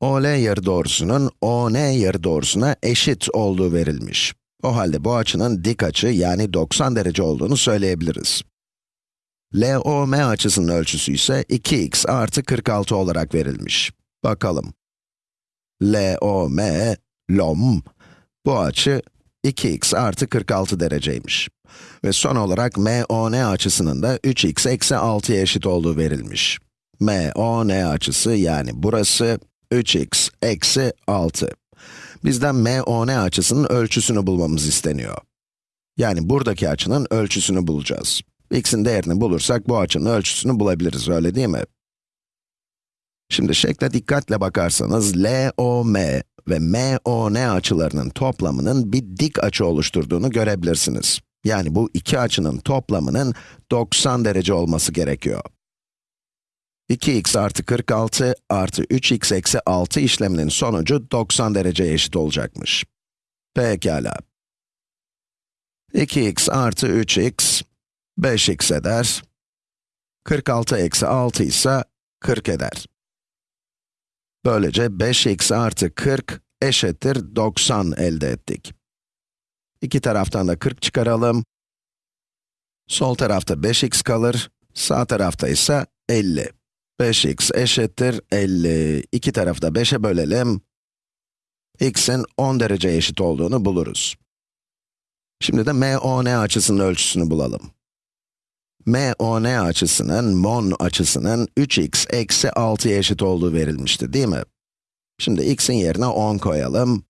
OL yarıdorsunun ON yarıdorusuna eşit olduğu verilmiş. O halde bu açının dik açı yani 90 derece olduğunu söyleyebiliriz. LOM açısının ölçüsü ise 2x artı 46 olarak verilmiş. Bakalım. LOM, LOM, bu açı 2x artı 46 dereceymiş. Ve son olarak MON açısının da 3x eksi 6'ya eşit olduğu verilmiş. MON açısı yani burası 3x eksi 6. Bizden MON açısının ölçüsünü bulmamız isteniyor. Yani buradaki açının ölçüsünü bulacağız. x'in değerini bulursak bu açının ölçüsünü bulabiliriz, öyle değil mi? Şimdi şekle dikkatle bakarsanız, LOM ve MON açılarının toplamının bir dik açı oluşturduğunu görebilirsiniz. Yani bu iki açının toplamının 90 derece olması gerekiyor. 2x artı 46 artı 3x eksi 6 işleminin sonucu 90 dereceye eşit olacakmış. Pekala. 2x artı 3x, 5x eder. 46 eksi 6 ise 40 eder. Böylece 5x artı 40 eşittir 90 elde ettik. İki taraftan da 40 çıkaralım. Sol tarafta 5x kalır, sağ tarafta ise 50. 5x eşittir 50. İki tarafı da 5'e bölelim. x'in 10 derece eşit olduğunu buluruz. Şimdi de MON açısının ölçüsünü bulalım. MON açısının, MON açısının 3x eksi 6'ya eşit olduğu verilmişti, değil mi? Şimdi x'in yerine 10 koyalım.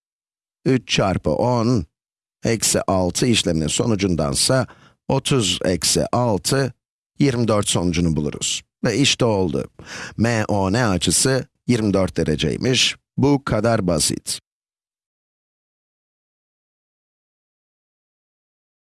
3 çarpı 10, eksi 6 işleminin sonucundansa 30 eksi 6, 24 sonucunu buluruz. Ve işte oldu. MON açısı 24 dereceymiş. Bu kadar basit.